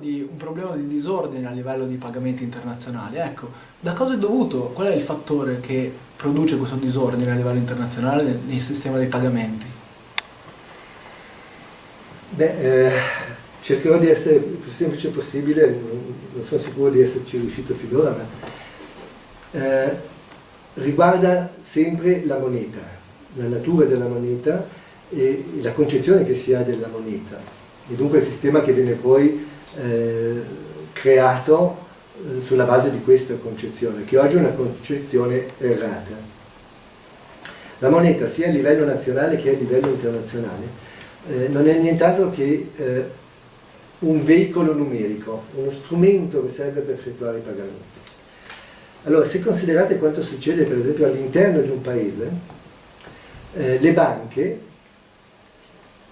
di un problema di disordine a livello di pagamenti internazionali. Ecco, da cosa è dovuto? Qual è il fattore che produce questo disordine a livello internazionale nel, nel sistema dei pagamenti? Beh, eh, cercherò di essere il più semplice possibile, non sono sicuro di esserci riuscito finora, ma eh, riguarda sempre la moneta, la natura della moneta e la concezione che si ha della moneta e dunque il sistema che viene poi eh, creato eh, sulla base di questa concezione, che oggi è una concezione errata. La moneta sia a livello nazionale che a livello internazionale eh, non è nient'altro che eh, un veicolo numerico, uno strumento che serve per effettuare i pagamenti. Allora, se considerate quanto succede per esempio all'interno di un paese, eh, le banche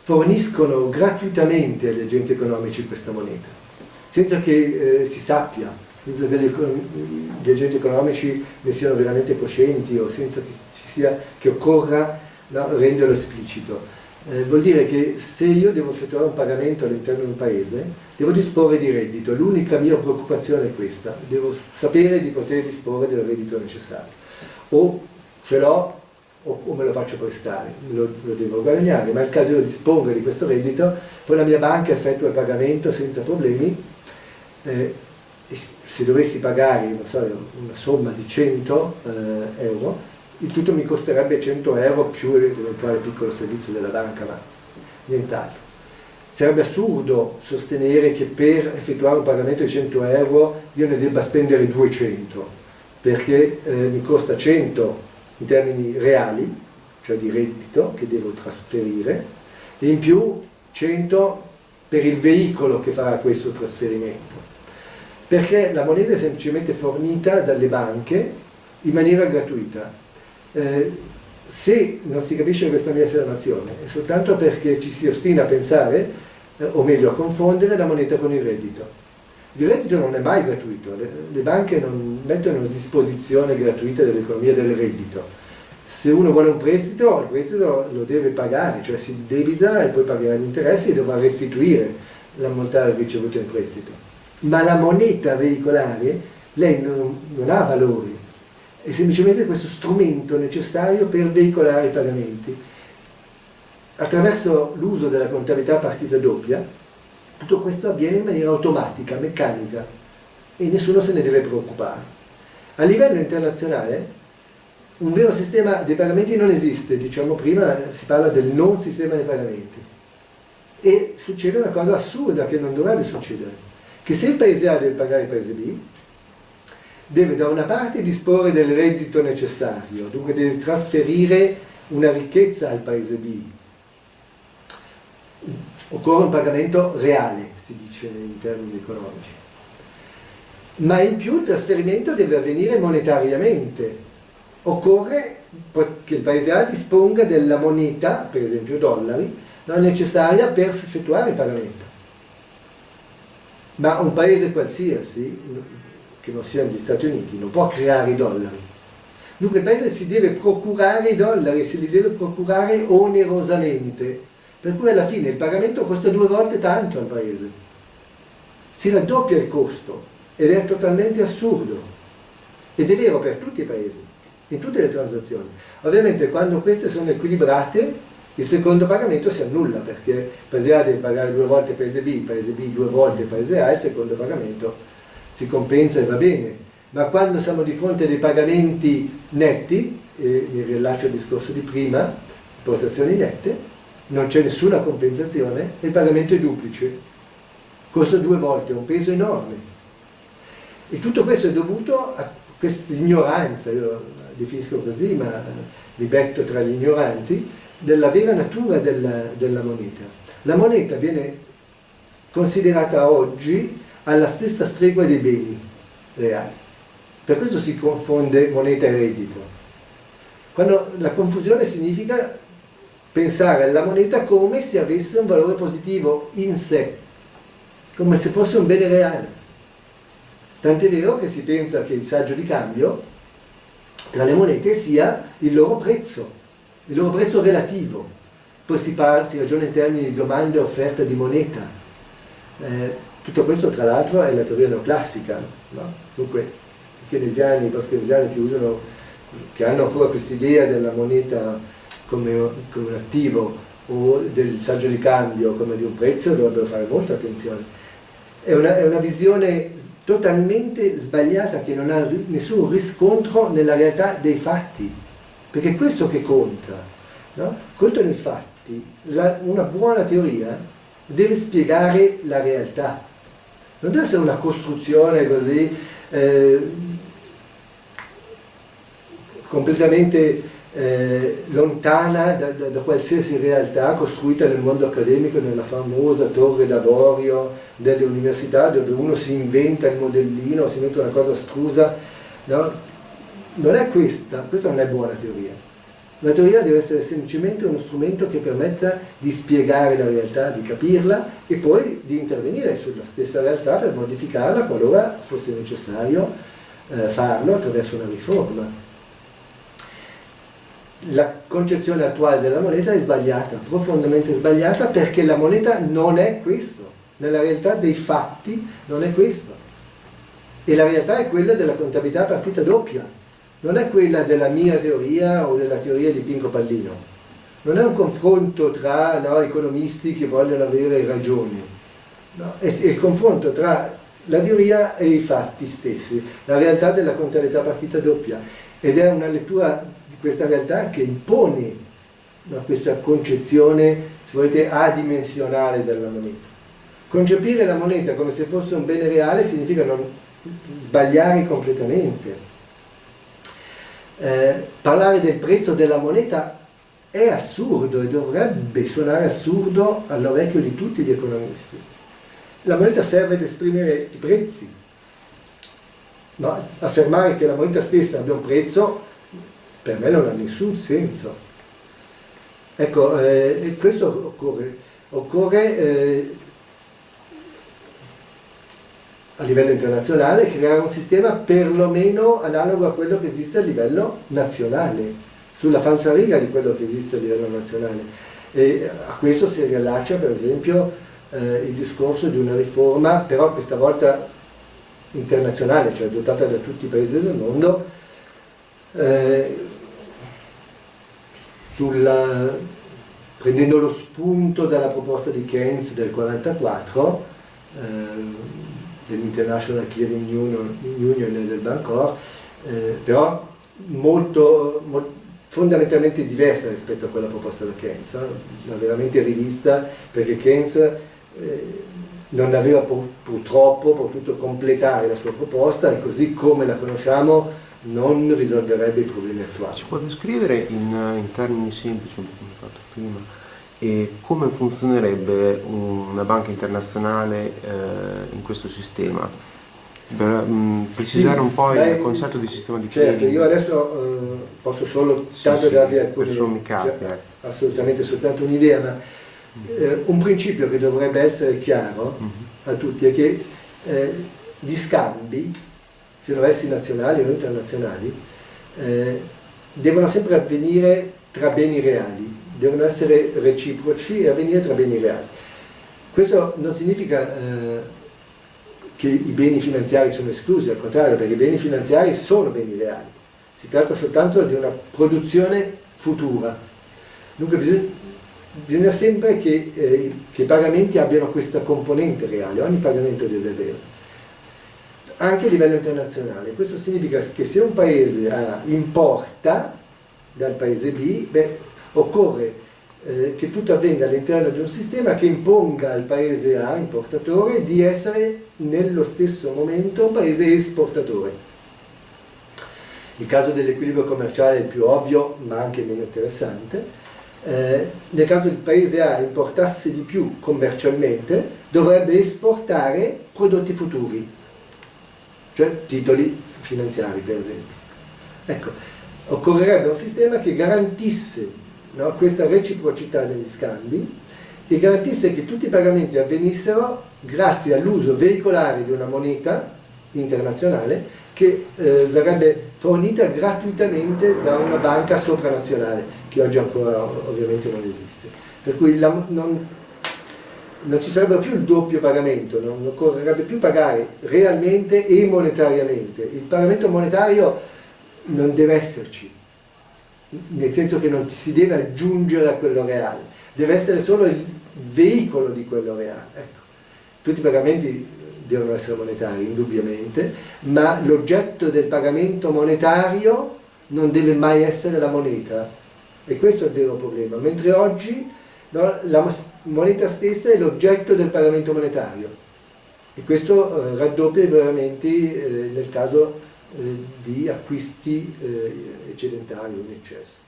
forniscono gratuitamente agli agenti economici questa moneta, senza che eh, si sappia, senza che gli agenti economici ne siano veramente coscienti o senza che, sia, che occorra no, renderlo esplicito. Eh, vuol dire che se io devo effettuare un pagamento all'interno di un paese, devo disporre di reddito. L'unica mia preoccupazione è questa, devo sapere di poter disporre del reddito necessario. O ce l'ho o, o, me lo faccio prestare, lo, lo, devo guadagnare, ma nel caso io disponga di questo reddito, poi la mia banca effettua il pagamento senza problemi, eh, se dovessi pagare so, una somma di 100 eh, euro, il tutto mi costerebbe 100 euro più l'eventuale piccolo servizio della banca, ma nient'altro. Sarebbe assurdo sostenere che per effettuare un pagamento di 100 euro io ne debba spendere 200, perché eh, mi costa 100 in termini reali, cioè di reddito che devo trasferire, e in più 100 per il veicolo che farà questo trasferimento. Perché la moneta è semplicemente fornita dalle banche in maniera gratuita eh, se non si capisce questa mia affermazione è soltanto perché ci si ostina a pensare, eh, o meglio a confondere, la moneta con il reddito. Il reddito non è mai gratuito, le, le banche non mettono a disposizione gratuita dell'economia del reddito. Se uno vuole un prestito, il prestito lo deve pagare, cioè si debita e poi pagherà gli interessi e dovrà restituire l'ammontare ricevuto in prestito. Ma la moneta veicolare, lei non, non ha valori, è semplicemente questo strumento necessario per veicolare i pagamenti. Attraverso l'uso della contabilità partita doppia, tutto questo avviene in maniera automatica, meccanica, e nessuno se ne deve preoccupare. A livello internazionale, un vero sistema dei pagamenti non esiste, diciamo prima si parla del non sistema dei pagamenti. E succede una cosa assurda che non dovrebbe succedere, che se il paese A deve pagare il paese B, deve da una parte disporre del reddito necessario, dunque deve trasferire una ricchezza al paese B. Occorre un pagamento reale, si dice in termini economici. Ma in più il trasferimento deve avvenire monetariamente. Occorre che il paese A disponga della moneta, per esempio dollari, non necessaria per effettuare il pagamento. Ma un paese qualsiasi che non siano gli Stati Uniti, non può creare i dollari. Dunque il paese si deve procurare i dollari, se li deve procurare onerosamente, per cui alla fine il pagamento costa due volte tanto al paese. Si raddoppia il costo ed è totalmente assurdo. Ed è vero per tutti i paesi, in tutte le transazioni. Ovviamente quando queste sono equilibrate, il secondo pagamento si annulla perché il paese A deve pagare due volte il paese B, il paese B due volte il paese A, il secondo pagamento si compensa e va bene, ma quando siamo di fronte a dei pagamenti netti, e mi rilascio al discorso di prima, importazioni nette, non c'è nessuna compensazione e il pagamento è duplice, costa due volte, è un peso enorme. E tutto questo è dovuto a questa ignoranza, io la definisco così, ma mi betto tra gli ignoranti, della vera natura della, della moneta. La moneta viene considerata oggi alla stessa stregua dei beni reali. Per questo si confonde moneta e reddito. Quando la confusione significa pensare alla moneta come se avesse un valore positivo in sé, come se fosse un bene reale. Tant'è vero che si pensa che il saggio di cambio tra le monete sia il loro prezzo, il loro prezzo relativo. Poi si, parla, si ragiona in termini di domanda e offerta di moneta. Eh, tutto questo tra l'altro è la teoria neoclassica, no? dunque i keynesiani, i post-keynesiani che, usano, che hanno ancora quest'idea della moneta come, un attivo o del saggio di cambio come di un prezzo dovrebbero fare molta attenzione. È una, è una visione totalmente sbagliata che non ha nessun riscontro nella realtà dei fatti, perché è questo che conta. No? Contano i fatti, la, una buona teoria deve spiegare la realtà, non deve essere una costruzione così eh, completamente eh, lontana da, da, da, qualsiasi realtà costruita nel mondo accademico, nella famosa torre d'avorio delle università dove uno si inventa il modellino, si inventa una cosa astrusa. No? Non è questa, questa non è buona teoria. La teoria deve essere semplicemente uno strumento che permetta di spiegare la realtà, di capirla e poi di intervenire sulla stessa realtà per modificarla qualora fosse necessario eh, farlo attraverso una riforma la concezione attuale della moneta è sbagliata, profondamente sbagliata perché la moneta non è questo, nella realtà dei fatti non è questo. E la realtà è quella della contabilità partita doppia, non è quella della mia teoria o della teoria di Pinco Pallino. Non è un confronto tra no, economisti che vogliono avere ragioni, no? è, il confronto tra la teoria e i fatti stessi, la realtà della contabilità partita doppia. Ed è una lettura questa realtà che impone questa concezione, se volete, adimensionale della moneta. Concepire la moneta come se fosse un bene reale significa non sbagliare completamente. Eh, parlare del prezzo della moneta è assurdo e dovrebbe suonare assurdo all'orecchio di tutti gli economisti. La moneta serve ad esprimere i prezzi, ma affermare che la moneta stessa abbia un prezzo per me non ha nessun senso. Ecco, eh, questo occorre, occorre eh, a livello internazionale creare un sistema perlomeno analogo a quello che esiste a livello nazionale, sulla falsa riga di quello che esiste a livello nazionale. E a questo si riallaccia per esempio eh, il discorso di una riforma, però questa volta internazionale, cioè dotata da tutti i paesi del mondo, eh, sulla, prendendo lo spunto dalla proposta di Keynes del 1944, eh, dell'International Clearing Union, Union e del Bancor, eh, però molto, molto, fondamentalmente diversa rispetto a quella proposta da Keynes, eh? veramente rivista perché Keynes eh, non aveva purtroppo potuto completare la sua proposta e così come la conosciamo non risolverebbe i problemi attuali. Ci può descrivere in, in termini semplici, un po' come fatto prima, e come funzionerebbe una banca internazionale eh, in questo sistema? Per um, precisare sì, un po' beh, il concetto di sistema di certo, clearing. io adesso eh, posso solo tanto sì, darvi alcune cioè, ecco. assolutamente soltanto un'idea, ma eh, un principio che dovrebbe essere chiaro mhm. -huh. a tutti è che eh, gli scambi siano essi nazionali o internazionali, eh, devono sempre avvenire tra beni reali, devono essere reciproci e avvenire tra beni reali. Questo non significa eh, che i beni finanziari sono esclusi, al contrario, perché i beni finanziari sono beni reali. Si tratta soltanto di una produzione futura. Dunque bisogna, bisogna sempre che, eh, che i pagamenti abbiano questa componente reale, ogni pagamento deve avere anche a livello internazionale. Questo significa che se un paese A importa dal paese B, beh, occorre eh, che tutto avvenga all'interno di un sistema che imponga al paese A, importatore, di essere nello stesso momento un paese esportatore. Il caso dell'equilibrio commerciale è il più ovvio, ma anche meno interessante. Eh, nel caso del paese A importasse di più commercialmente, dovrebbe esportare prodotti futuri, cioè titoli finanziari per esempio. Ecco, occorrerebbe un sistema che garantisse no, questa reciprocità degli scambi e garantisse che tutti i pagamenti avvenissero grazie all'uso veicolare di una moneta internazionale che eh, verrebbe fornita gratuitamente da una banca sopranazionale, che oggi ancora ovviamente non esiste. Per cui la, non, non ci sarebbe più il doppio pagamento, non occorrerebbe più pagare realmente e monetariamente. Il pagamento monetario non deve esserci, nel senso che non si deve aggiungere a quello reale, deve essere solo il veicolo di quello reale. Ecco. Tutti i pagamenti devono essere monetari, indubbiamente, ma l'oggetto del pagamento monetario non deve mai essere la moneta. E questo è il vero problema. Mentre oggi no, la moneta stessa è l'oggetto del pagamento monetario. E questo eh, raddoppia i pagamenti eh, nel caso eh, di acquisti eh, eccedentari o in eccesso.